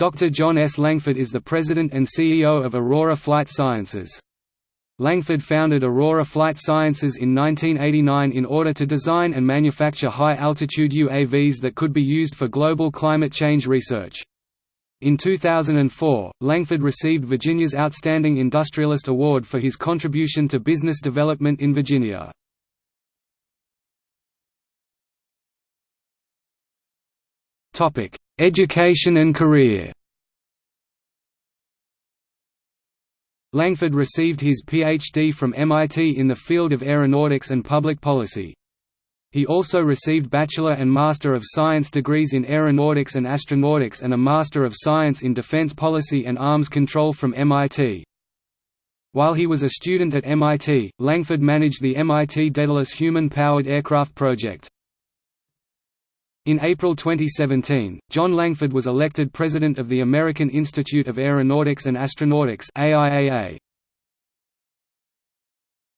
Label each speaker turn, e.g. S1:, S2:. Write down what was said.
S1: Dr. John S. Langford is the president and CEO of Aurora Flight Sciences. Langford founded Aurora Flight Sciences in 1989 in order to design and manufacture high-altitude UAVs that could be used for global climate change research. In 2004, Langford received Virginia's Outstanding Industrialist Award for his contribution to business development in Virginia. Education and career Langford received his Ph.D. from MIT in the field of aeronautics and public policy. He also received Bachelor and Master of Science degrees in Aeronautics and Astronautics and a Master of Science in Defense Policy and Arms Control from MIT. While he was a student at MIT, Langford managed the MIT Daedalus Human-Powered Aircraft project. In April 2017, John Langford was elected president of the American Institute of Aeronautics and Astronautics AIAA.